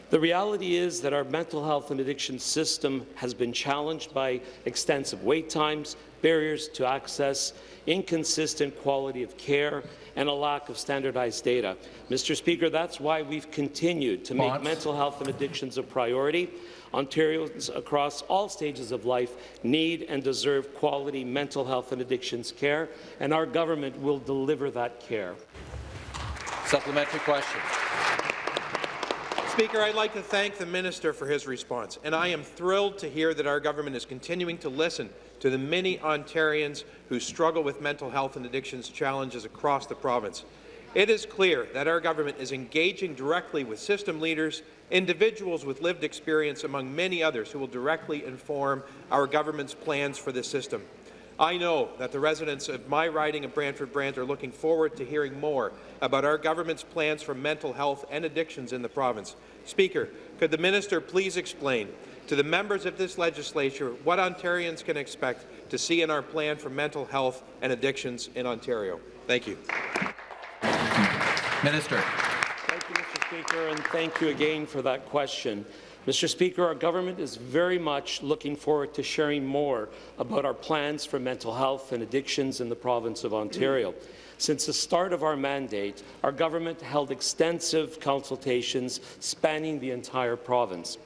The reality is that our mental health and addiction system has been challenged by extensive wait times, barriers to access, inconsistent quality of care, and a lack of standardized data. Mr. Speaker, that's why we've continued to make mental health and addictions a priority. Ontarians across all stages of life need and deserve quality mental health and addictions care, and our government will deliver that care. Supplementary question. Speaker, I'd like to thank the minister for his response, and I am thrilled to hear that our government is continuing to listen to the many Ontarians who struggle with mental health and addictions challenges across the province. It is clear that our government is engaging directly with system leaders, individuals with lived experience, among many others who will directly inform our government's plans for this system. I know that the residents of my riding of Brantford Brant are looking forward to hearing more about our government's plans for mental health and addictions in the province. Speaker, could the minister please explain to the members of this legislature what Ontarians can expect to see in our plan for mental health and addictions in Ontario? Thank you. Minister. Thank you, Mr. Speaker, and thank you again for that question. Mr. Speaker, our government is very much looking forward to sharing more about our plans for mental health and addictions in the province of Ontario. Since the start of our mandate, our government held extensive consultations spanning the entire province.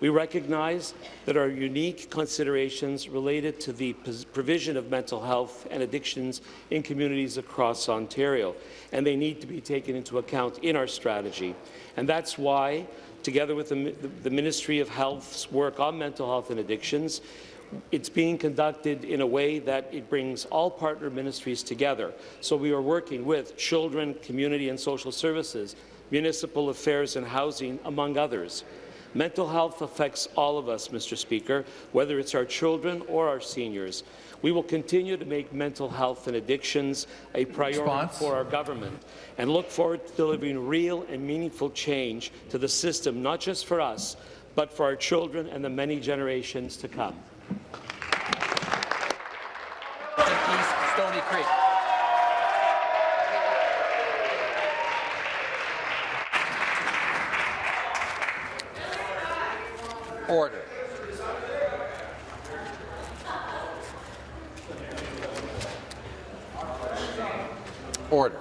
We recognize that our unique considerations related to the provision of mental health and addictions in communities across Ontario, and they need to be taken into account in our strategy. And that's why together with the, the Ministry of Health's work on mental health and addictions, it's being conducted in a way that it brings all partner ministries together. So we are working with children, community and social services, municipal affairs and housing, among others. Mental health affects all of us, Mr. Speaker, whether it's our children or our seniors. We will continue to make mental health and addictions a priority Response? for our government and look forward to delivering real and meaningful change to the system, not just for us, but for our children and the many generations to come. East Stony Creek. Order. Order.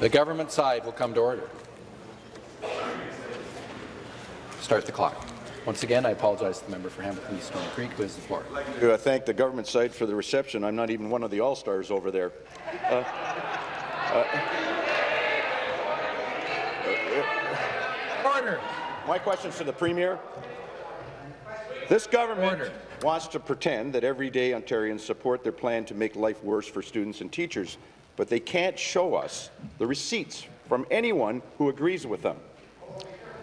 The government side will come to order. Start the clock. Once again, I apologize to the member for Hamilton East Stony Creek, who has the floor. I thank the government side for the reception. I'm not even one of the all-stars over there. Uh, uh, Order. My question to the Premier. This government Order. wants to pretend that everyday Ontarians support their plan to make life worse for students and teachers, but they can't show us the receipts from anyone who agrees with them.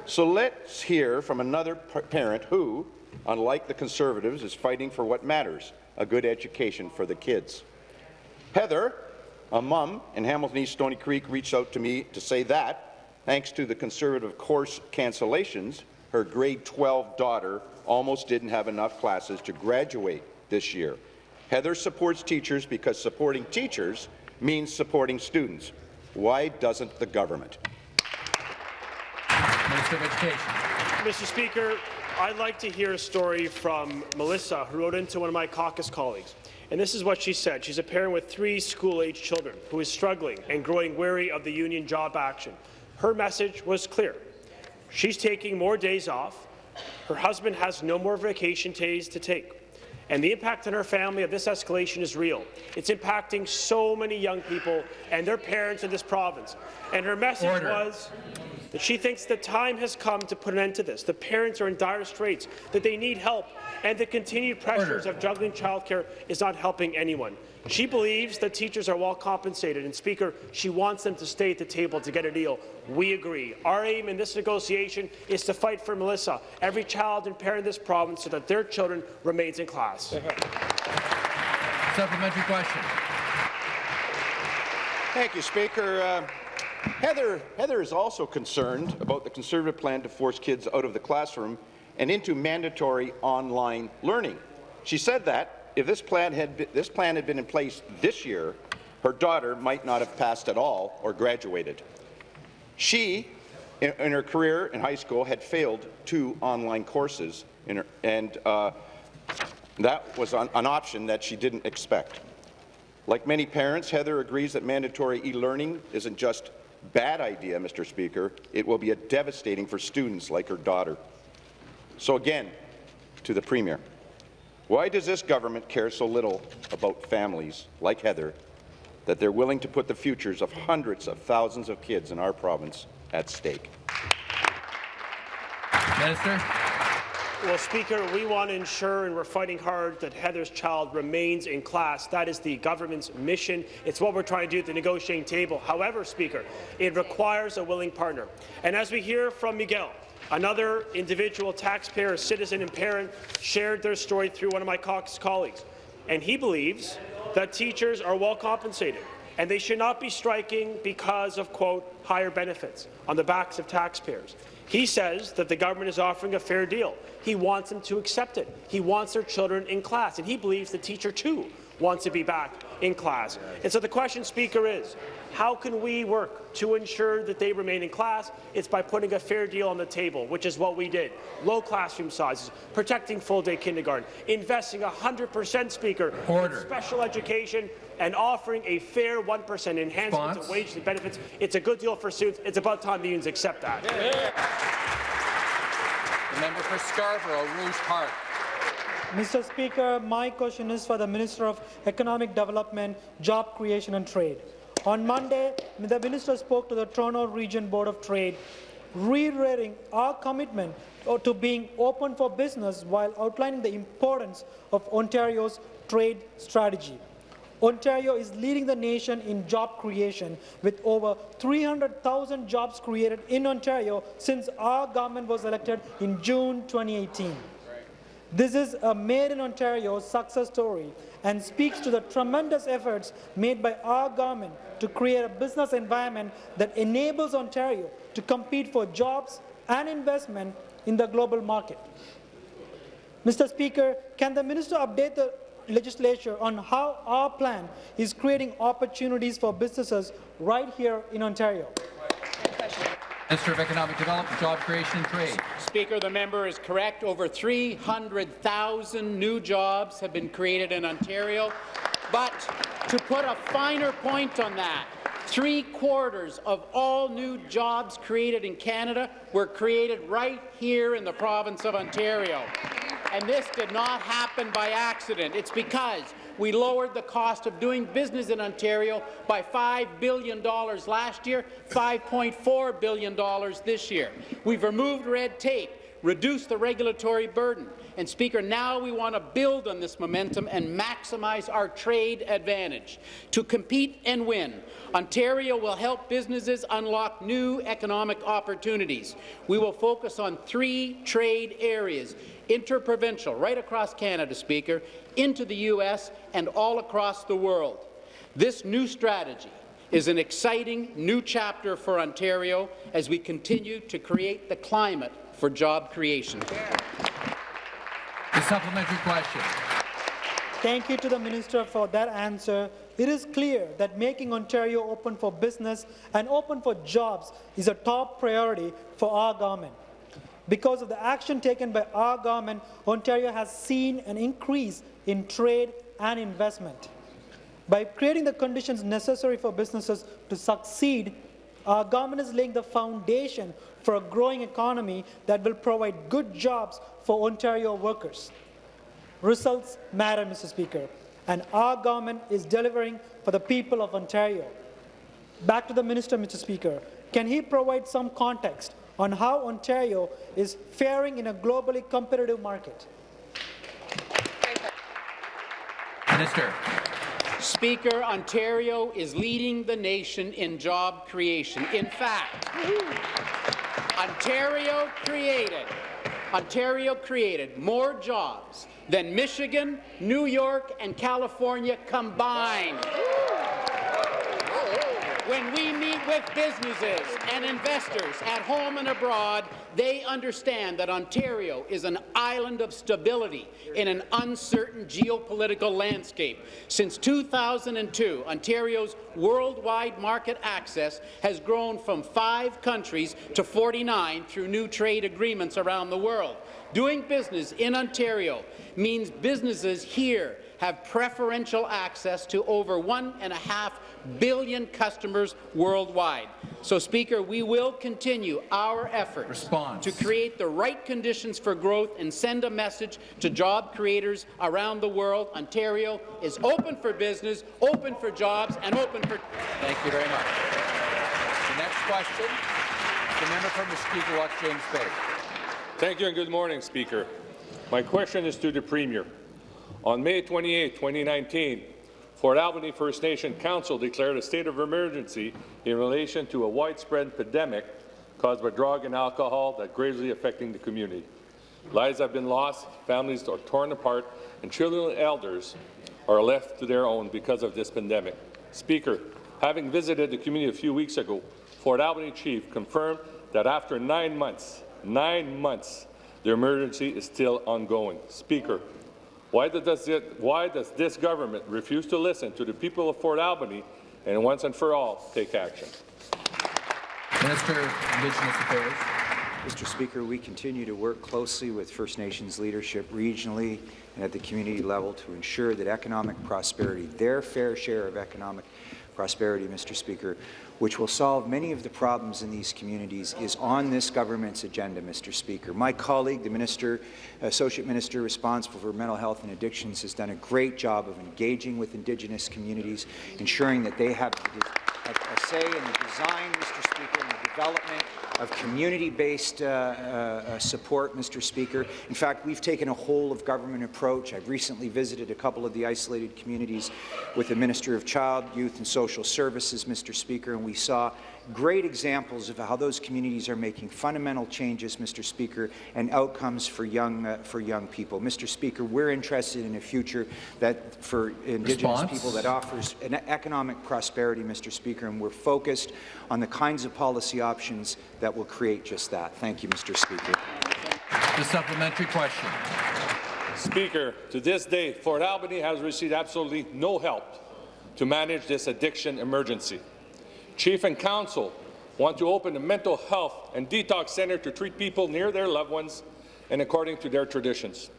So let's hear from another parent who, unlike the Conservatives, is fighting for what matters, a good education for the kids. Heather, a mum in Hamilton East Stony Creek, reached out to me to say that, thanks to the Conservative course cancellations, her grade 12 daughter almost didn't have enough classes to graduate this year. Heather supports teachers because supporting teachers means supporting students. Why doesn't the government? Minister of Education. Mr. Speaker, I'd like to hear a story from Melissa, who wrote into one of my caucus colleagues. And this is what she said. She's a parent with three school-age children who is struggling and growing weary of the union job action. Her message was clear. She's taking more days off. Her husband has no more vacation days to take. And the impact on her family of this escalation is real. It's impacting so many young people and their parents in this province. And her message Order. was that she thinks the time has come to put an end to this. The parents are in dire straits, that they need help, and the continued pressures of juggling childcare is not helping anyone. She believes that teachers are well compensated, and Speaker, she wants them to stay at the table to get a deal. We agree. Our aim in this negotiation is to fight for Melissa, every child and parent in this province, so that their children remains in class. Supplementary question. Thank you, Speaker. Uh, Heather, Heather is also concerned about the Conservative plan to force kids out of the classroom and into mandatory online learning. She said that if this plan had been, this plan had been in place this year, her daughter might not have passed at all or graduated. She, in, in her career in high school, had failed two online courses, her, and uh, that was an, an option that she didn't expect. Like many parents, Heather agrees that mandatory e-learning isn't just bad idea, Mr. Speaker. It will be a devastating for students like her daughter. So again, to the Premier, why does this government care so little about families like Heather that they're willing to put the futures of hundreds of thousands of kids in our province at stake? Minister. Well, Speaker, we want to ensure, and we're fighting hard, that Heather's child remains in class. That is the government's mission. It's what we're trying to do at the negotiating table. However, Speaker, it requires a willing partner. And as we hear from Miguel, another individual taxpayer, citizen and parent, shared their story through one of my caucus colleagues. And he believes that teachers are well compensated and they should not be striking because of, quote, higher benefits on the backs of taxpayers. He says that the government is offering a fair deal. He wants them to accept it. He wants their children in class, and he believes the teacher, too, wants to be back in class. And so the question, Speaker, is how can we work to ensure that they remain in class? It's by putting a fair deal on the table, which is what we did. Low classroom sizes, protecting full-day kindergarten, investing 100 percent, Speaker, Order. in special education, and offering a fair 1 percent enhancement Response? to wages and benefits. It's a good deal for students. It's about time the unions accept that. The member for Scarborough, Rouge Park. Mr. Speaker, my question is for the Minister of Economic Development, Job Creation and Trade. On Monday, the minister spoke to the Toronto Region Board of Trade, reiterating our commitment uh, to being open for business while outlining the importance of Ontario's trade strategy. Ontario is leading the nation in job creation, with over 300,000 jobs created in Ontario since our government was elected in June 2018. This is a Made in Ontario success story and speaks to the tremendous efforts made by our government to create a business environment that enables Ontario to compete for jobs and investment in the global market. Mr. Speaker, can the minister update the legislature on how our plan is creating opportunities for businesses right here in Ontario? Minister of Economic Development, Job Creation and Trade. Speaker, the member is correct. Over 300,000 new jobs have been created in Ontario. But to put a finer point on that, three-quarters of all new jobs created in Canada were created right here in the province of Ontario. And this did not happen by accident. It's because we lowered the cost of doing business in Ontario by $5 billion last year, $5.4 billion this year. We've removed red tape, reduced the regulatory burden. And, Speaker, now we want to build on this momentum and maximize our trade advantage. To compete and win, Ontario will help businesses unlock new economic opportunities. We will focus on three trade areas, interprovincial, right across Canada, Speaker, into the U.S. and all across the world. This new strategy is an exciting new chapter for Ontario as we continue to create the climate for job creation. The supplementary question. Thank you to the Minister for that answer. It is clear that making Ontario open for business and open for jobs is a top priority for our government. Because of the action taken by our government, Ontario has seen an increase in trade and investment. By creating the conditions necessary for businesses to succeed, our government is laying the foundation for a growing economy that will provide good jobs for Ontario workers. Results matter, Mr. Speaker, and our government is delivering for the people of Ontario. Back to the minister, Mr. Speaker. Can he provide some context on how Ontario is faring in a globally competitive market? Minister. Speaker, Ontario is leading the nation in job creation. In fact, Ontario created, Ontario created more jobs than Michigan, New York, and California combined. When we meet with businesses and investors at home and abroad, they understand that Ontario is an island of stability in an uncertain geopolitical landscape. Since 2002, Ontario's worldwide market access has grown from five countries to 49 through new trade agreements around the world. Doing business in Ontario means businesses here have preferential access to over one and a half billion customers worldwide. So, Speaker, we will continue our efforts Response. to create the right conditions for growth and send a message to job creators around the world. Ontario is open for business, open for jobs, and open for... Thank you very much. The next question, the member from Mushkegowuk, James Bay. Thank you and good morning, Speaker. My question is to the Premier. On May 28, 2019, Fort Albany First Nation Council declared a state of emergency in relation to a widespread pandemic caused by drug and alcohol that gravely affecting the community. Lives have been lost, families are torn apart, and children and elders are left to their own because of this pandemic. Speaker, having visited the community a few weeks ago, Fort Albany Chief confirmed that after nine months, nine months, the emergency is still ongoing. Speaker, why does, it, why does this government refuse to listen to the people of Fort Albany and once and for all take action? Minister of Indigenous Affairs. Mr. Speaker, we continue to work closely with First Nations leadership regionally and at the community level to ensure that economic prosperity, their fair share of economic prosperity, Mr. Speaker, which will solve many of the problems in these communities, is on this government's agenda, Mr. Speaker. My colleague, the Minister, Associate Minister responsible for mental health and addictions, has done a great job of engaging with Indigenous communities, ensuring that they have a, a say in the design, Mr. Speaker, and the development of community-based uh, uh, support, Mr. Speaker. In fact, we've taken a whole-of-government approach. I've recently visited a couple of the isolated communities with the Minister of Child, Youth and Social Services, Mr. Speaker, and we saw great examples of how those communities are making fundamental changes, Mr. Speaker, and outcomes for young uh, for young people. Mr. Speaker, we're interested in a future that for Indigenous Response? people that offers an economic prosperity, Mr. Speaker, and we're focused on the kinds of policy options that will create just that. Thank you, Mr. Speaker. The supplementary question. Speaker, to this day, Fort Albany has received absolutely no help to manage this addiction emergency. Chief and Council want to open a mental health and detox center to treat people near their loved ones and according to their traditions.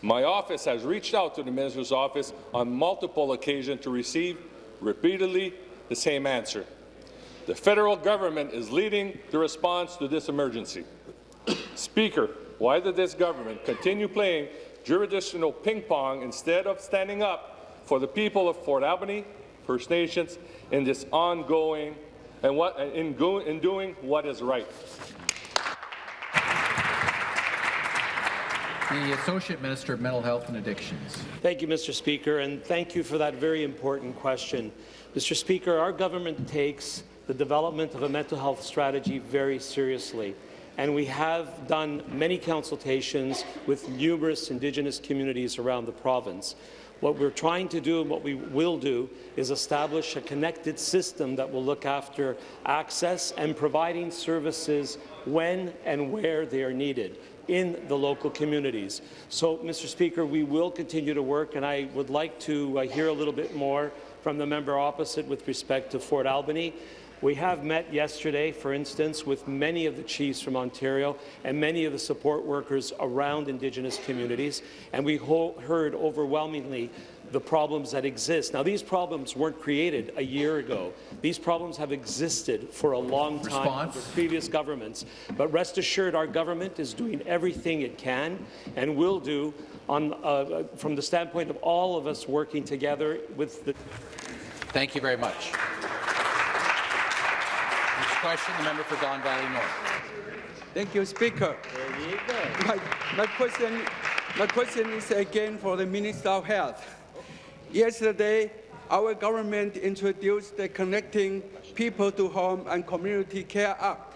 My office has reached out to the Minister's office on multiple occasions to receive repeatedly the same answer. The federal government is leading the response to this emergency. Speaker, why did this government continue playing jurisdictional ping pong instead of standing up for the people of Fort Albany, First Nations, in this ongoing and what in, go, in doing what is right? The Associate Minister of Mental Health and Addictions. Thank you, Mr. Speaker, and thank you for that very important question. Mr. Speaker, our government takes the development of a mental health strategy very seriously, and we have done many consultations with numerous Indigenous communities around the province. What we're trying to do and what we will do is establish a connected system that will look after access and providing services when and where they are needed in the local communities. So, Mr. Speaker, we will continue to work, and I would like to uh, hear a little bit more from the member opposite with respect to Fort Albany. We have met yesterday, for instance, with many of the chiefs from Ontario and many of the support workers around Indigenous communities, and we heard overwhelmingly the problems that exist. Now, these problems weren't created a year ago. These problems have existed for a long time Response? under previous governments. But rest assured, our government is doing everything it can and will do on, uh, from the standpoint of all of us working together with the Thank you very much. Next question, the member for Don Valley North. Thank you, Speaker. My, my, question, my question is again for the Minister of Health. Yesterday, our government introduced the Connecting People to Home and Community Care Act.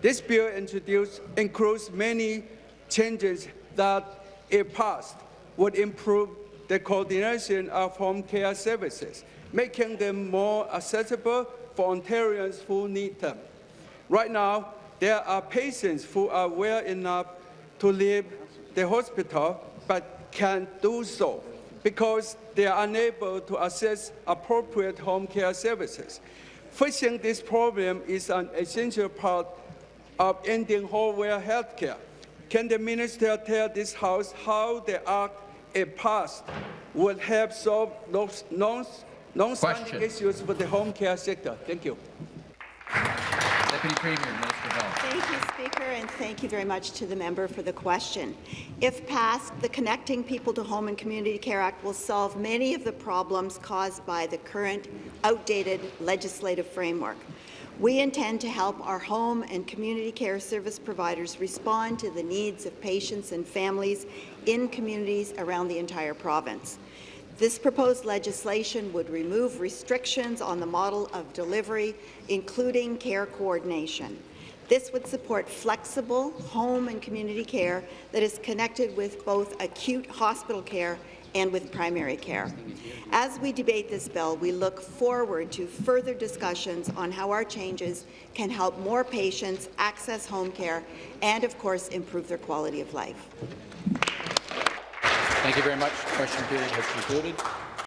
This bill introduced, includes many changes that, if passed, would improve the coordination of home care services, making them more accessible for Ontarians who need them. Right now, there are patients who are well enough to leave the hospital but can't do so because they are unable to access appropriate home care services. Fixing this problem is an essential part of ending hallway health care. Can the minister tell this House how the act, if passed, would help solve those non- non-standing issues for the home care sector? Thank you. Deputy Premier, Minister of Health. Thank you, Speaker, and thank you very much to the member for the question. If passed, the Connecting People to Home and Community Care Act will solve many of the problems caused by the current outdated legislative framework. We intend to help our home and community care service providers respond to the needs of patients and families in communities around the entire province. This proposed legislation would remove restrictions on the model of delivery, including care coordination. This would support flexible home and community care that is connected with both acute hospital care and with primary care. As we debate this bill, we look forward to further discussions on how our changes can help more patients access home care and, of course, improve their quality of life. Thank you very much. Question period has concluded.